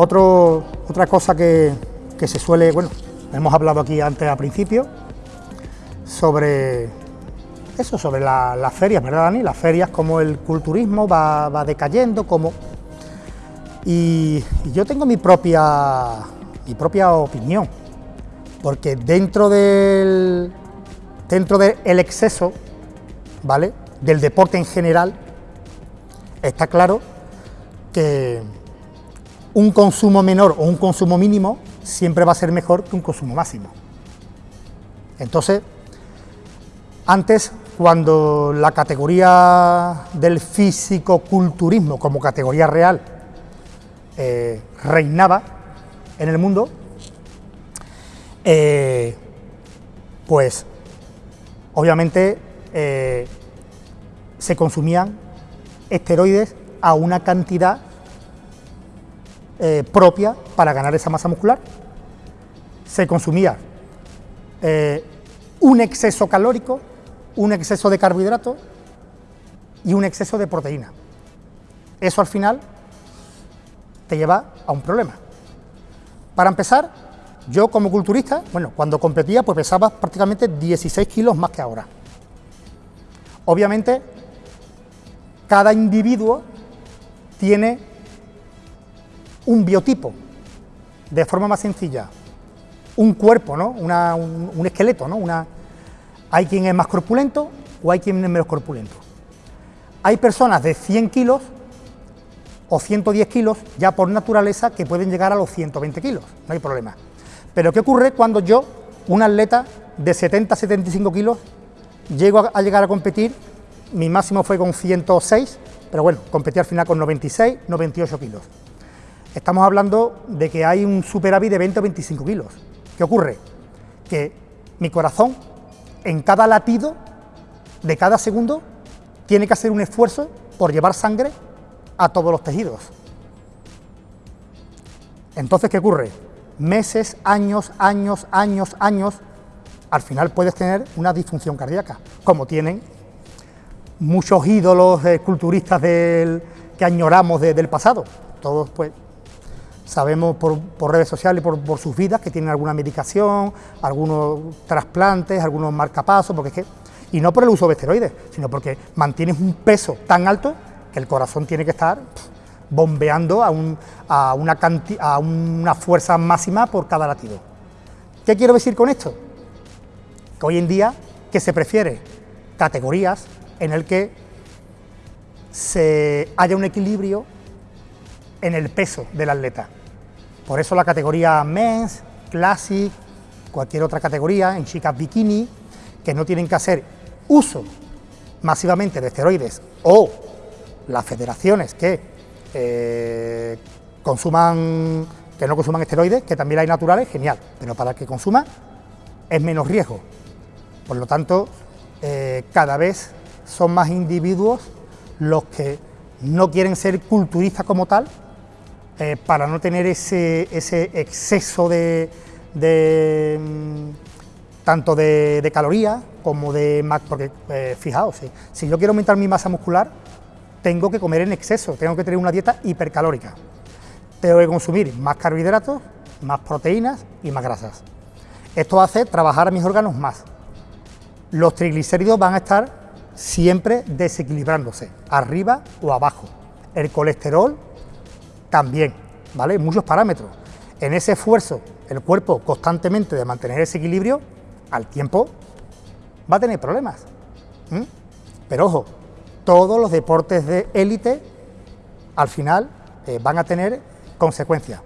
Otro, otra cosa que, que se suele, bueno, hemos hablado aquí antes al principio, sobre eso, sobre las ferias, ¿verdad, Dani? Las ferias, como el culturismo va, va decayendo, como... Y, y, yo tengo mi propia, mi propia opinión, porque dentro del, dentro del exceso, ¿vale?, del deporte en general, está claro que un consumo menor o un consumo mínimo siempre va a ser mejor que un consumo máximo. Entonces, antes, cuando la categoría del físico-culturismo como categoría real eh, reinaba en el mundo, eh, pues obviamente eh, se consumían esteroides a una cantidad eh, propia para ganar esa masa muscular. Se consumía eh, un exceso calórico, un exceso de carbohidratos y un exceso de proteína. Eso al final te lleva a un problema. Para empezar, yo como culturista, bueno, cuando competía pues pesaba prácticamente 16 kilos más que ahora. Obviamente, cada individuo tiene un biotipo, de forma más sencilla, un cuerpo, ¿no? un, esqueleto, ¿no? Una, hay quien es más corpulento o hay quien es menos corpulento. Hay personas de 100 kilos o 110 kilos ya por naturaleza que pueden llegar a los 120 kilos, no hay problema. Pero ¿qué ocurre cuando yo, un atleta de 70-75 kilos, llego a, llegar a competir, mi máximo fue con 106, pero bueno, competí al final con 96, 98 kilos. Estamos hablando de que hay un superávit de 20 o 25 kilos. ¿Qué ocurre? Que mi corazón, en cada latido de cada segundo, tiene que hacer un esfuerzo por llevar sangre a todos los tejidos. Entonces, ¿qué ocurre? Meses, años, años, años, años, al final puedes tener una disfunción cardíaca, como tienen muchos ídolos eh, culturistas que añoramos del pasado. Todos, pues, sabemos por, redes sociales y por, sus vidas que tienen alguna medicación, algunos trasplantes, algunos marcapasos, porque es que, y no por el uso de esteroides, sino porque mantienes un peso tan alto que el corazón tiene que estar bombeando a, a, una a una fuerza máxima por cada latido. ¿Qué quiero decir con esto? Que hoy en día que se prefiere categorías en el que se haya un equilibrio en el peso del atleta. Por eso la categoría Men's, Classic, cualquier otra categoría, en chicas bikini, que no tienen que hacer uso masivamente de esteroides o las federaciones que eh, consuman, que no consuman esteroides, que también hay naturales, genial, pero para el que consuma es menos riesgo. Por lo tanto, eh, cada vez son más individuos los que no quieren ser culturistas como tal, eh, para no tener ese, exceso de, mm, tanto de, calorías como de porque eh, fijaos, si yo quiero aumentar mi masa muscular, tengo que comer en exceso, tengo que tener una dieta hipercalórica, tengo que consumir más carbohidratos, más proteínas y más grasas. Esto hace trabajar a mis órganos más. Los triglicéridos van a estar siempre desequilibrándose, arriba o abajo. El colesterol también, ¿vale? Muchos parámetros. En ese esfuerzo, el cuerpo constantemente de mantener ese equilibrio, al tiempo va a tener problemas. Pero ojo, todos los deportes de élite al final eh, van a tener consecuencias.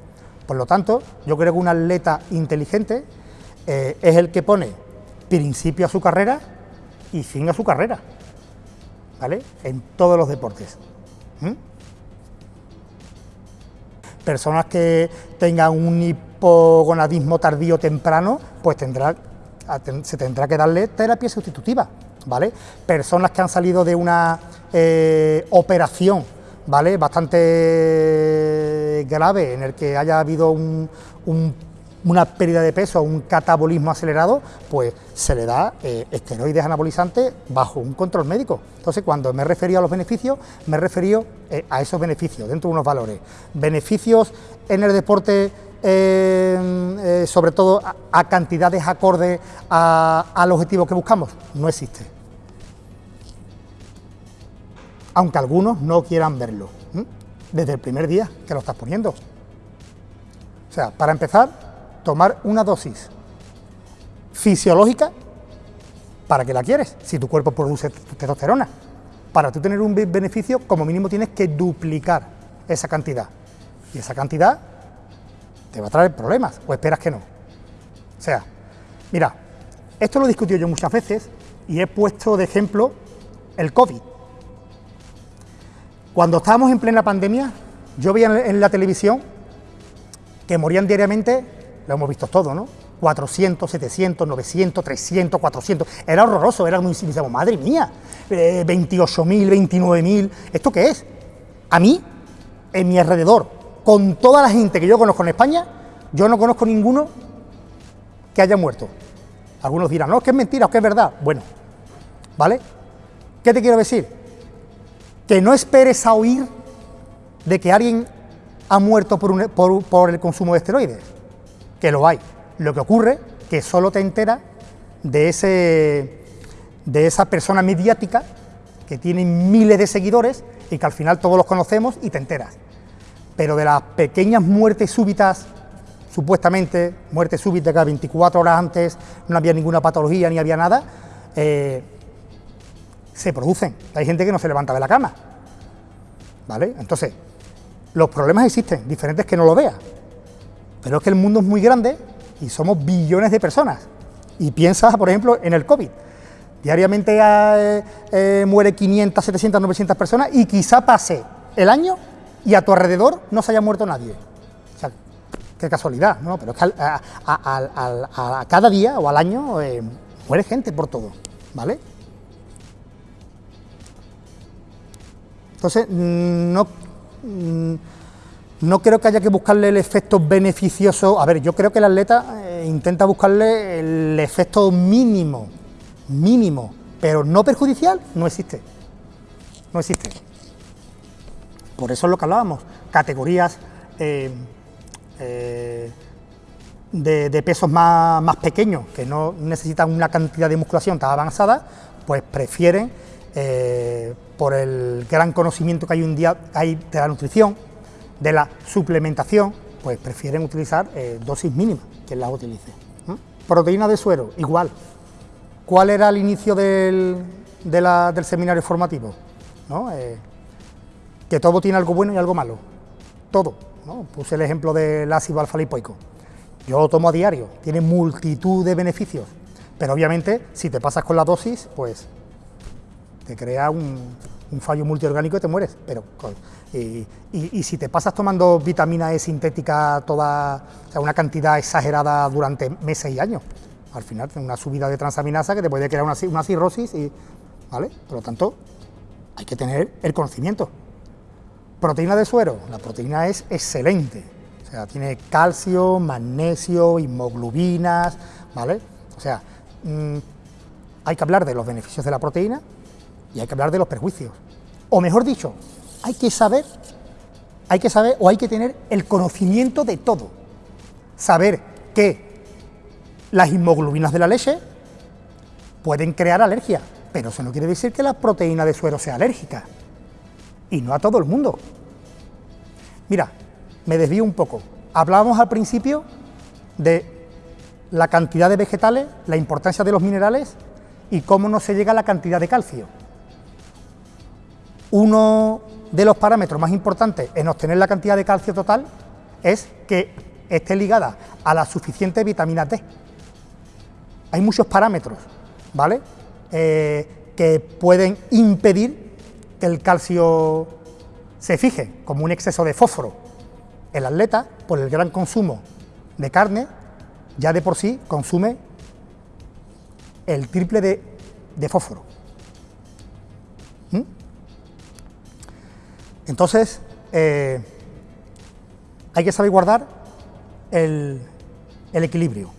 Por lo tanto, yo creo que un atleta inteligente eh, es el que pone principio a su carrera y fin a su carrera, ¿vale? En todos los deportes. Personas que tengan un hipogonadismo tardío temprano, pues tendrá, se tendrá que darle terapia sustitutiva, ¿vale? Personas que han salido de una eh, operación, ¿vale? Bastante grave, en el que haya habido un, una pérdida de peso un catabolismo acelerado, pues se le da eh, esteroides anabolizantes bajo un control médico. Entonces, cuando me he referido a los beneficios, me he referido eh, a esos beneficios, dentro de unos valores. Beneficios en el deporte, eh, sobre todo a, cantidades acordes al objetivo que buscamos, no existe. Aunque algunos no quieran verlo, desde el primer día que lo estás poniendo. O sea, para empezar, tomar una dosis fisiológica para que la quieres, si tu cuerpo produce testosterona. Para tú tener un beneficio, como mínimo tienes que duplicar esa cantidad. Y esa cantidad te va a traer problemas, o esperas que no. O sea, mira, esto lo he discutido yo muchas veces y he puesto de ejemplo el COVID. Cuando estábamos en plena pandemia, yo veía en la televisión que morían diariamente lo hemos visto todo, ¿no? 400, 700, 900, 300, 400, era horroroso, era muy, decíamos, madre mía, eh, 28.000, 29.000, ¿esto qué es? A mí, en mi alrededor, con toda la gente que yo conozco en España, yo no conozco ninguno que haya muerto. Algunos dirán, no, es que es mentira, o que es verdad. Bueno, ¿vale? ¿Qué te quiero decir? Que no esperes a oír de que alguien ha muerto por, por el consumo de esteroides que lo hay. Lo que ocurre que solo te enteras de, ese, de esa persona mediática que tiene miles de seguidores y que al final todos los conocemos y te enteras. Pero de las pequeñas muertes súbitas, supuestamente muertes súbitas que 24 horas antes no había ninguna patología ni había nada, eh, se producen. Hay gente que no se levanta de la cama. ¿Vale? Entonces, los problemas existen, diferentes que no lo veas. Pero es que el mundo es muy grande y somos billones de personas. Y piensa, por ejemplo, en el COVID. Diariamente eh, eh, muere 500, 700, 900 personas y quizá pase el año y a tu alrededor no se haya muerto nadie. O sea, qué casualidad, ¿no? Pero es que a, cada día o al año eh, muere gente por todo, ¿vale? Entonces, no... No creo que haya que buscarle el efecto beneficioso. A ver, yo creo que el atleta eh, intenta buscarle el efecto mínimo, mínimo, pero no perjudicial, no existe. No existe. Por eso es lo que hablábamos, categorías eh, eh, de, pesos más, pequeños, que no necesitan una cantidad de musculación tan avanzada, pues prefieren, por el gran conocimiento que hay un día hay de la nutrición, de la suplementación, pues prefieren utilizar eh, dosis mínimas, que las utilice. Proteína de suero, igual. ¿Cuál era el inicio del, del seminario formativo? Eh, que todo tiene algo bueno y algo malo. Todo. Puse el ejemplo del ácido alfa-lipoico. Yo lo tomo a diario, tiene multitud de beneficios, pero obviamente si te pasas con la dosis, pues te crea un, un fallo multiorgánico y te mueres. Pero, y, si te pasas tomando vitamina E sintética toda, o sea, una cantidad exagerada durante meses y años, al final una subida de transaminasa que te puede crear una, una cirrosis, y, ¿vale? Por lo tanto, hay que tener el conocimiento. Proteína de suero, la proteína es excelente, o sea, tiene calcio, magnesio, hemoglobinas, ¿vale? O sea, mm, hay que hablar de los beneficios de la proteína, y hay que hablar de los perjuicios. O mejor dicho, hay que saber, hay que saber o hay que tener el conocimiento de todo. Saber que las hemoglobinas de la leche pueden crear alergia, pero eso no quiere decir que la proteína de suero sea alérgica. Y no a todo el mundo. Mira, me desvío un poco. Hablábamos al principio de la cantidad de vegetales, la importancia de los minerales y cómo no se llega a la cantidad de calcio. Uno de los parámetros más importantes en obtener la cantidad de calcio total es que esté ligada a la suficiente vitamina D. Hay muchos parámetros, ¿vale? Eh, que pueden impedir que el calcio se fije, como un exceso de fósforo. El atleta, por el gran consumo de carne, ya de por sí consume el triple de, fósforo. ¿Mm? Entonces, eh, hay que saber guardar el, el equilibrio.